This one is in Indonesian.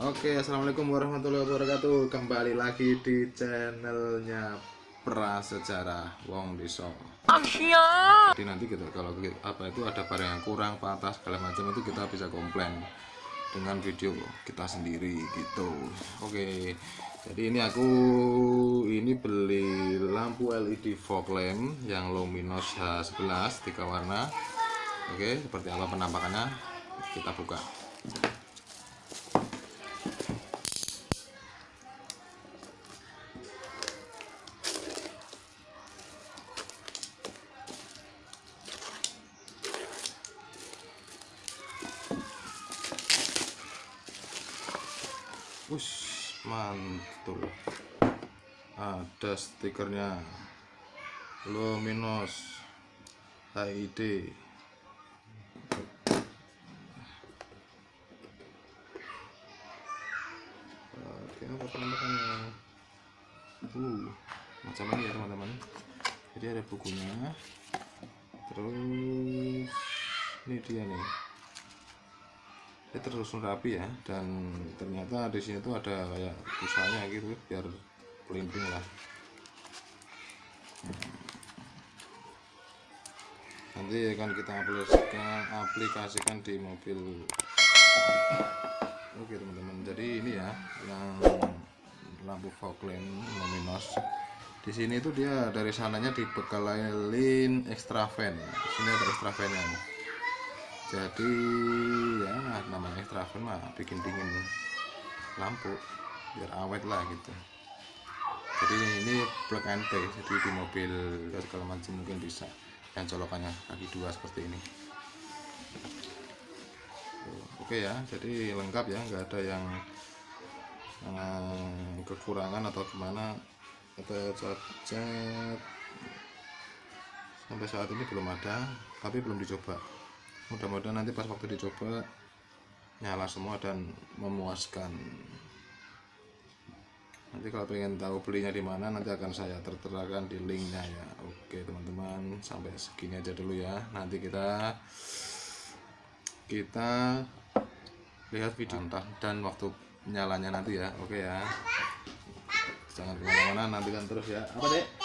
Oke, assalamualaikum warahmatullahi wabarakatuh. Kembali lagi di channelnya Prasejarah Wong Diso. Jadi nanti kita kalau apa itu ada barang yang kurang, patah segala macam itu kita bisa komplain dengan video kita sendiri gitu. Oke. Jadi ini aku ini beli lampu LED fog lamp yang luminous H11 tiga warna. Oke, seperti apa penampakannya? Kita buka. Wush, mantul. Ada stikernya. Luminos HID. Oke, apa penampakannya? Uh, macam ini ya teman-teman. Jadi ada bukunya. Terus ini dia nih dia tersusun rapi ya dan ternyata di sini tuh ada kayak busanya gitu biar pelimping lah. Nanti akan kita aplikasikan aplikasikan di mobil. Oke teman-teman. Jadi ini ya yang lampu fog lamp luminos. Di sini tuh dia dari sananya dibekalin extra fan. Di sini ada extra fan nya jadi ya fan mah bikin dingin lampu biar awet lah gitu. Jadi ini plug and play jadi di mobil segala macam mungkin bisa. Yang colokannya kaki dua seperti ini. Oke ya jadi lengkap ya nggak ada yang eh, kekurangan atau gimana. Atau cacat sampai saat ini belum ada tapi belum dicoba. Mudah-mudahan nanti pas waktu dicoba nyala semua dan memuaskan. Nanti kalau pengen tahu belinya di mana nanti akan saya terterakan di linknya ya. Oke teman-teman sampai segini aja dulu ya. Nanti kita kita lihat video entah dan waktu nyalanya nanti ya. Oke ya. Jangan ke mana-mana nantikan terus ya. Apa dek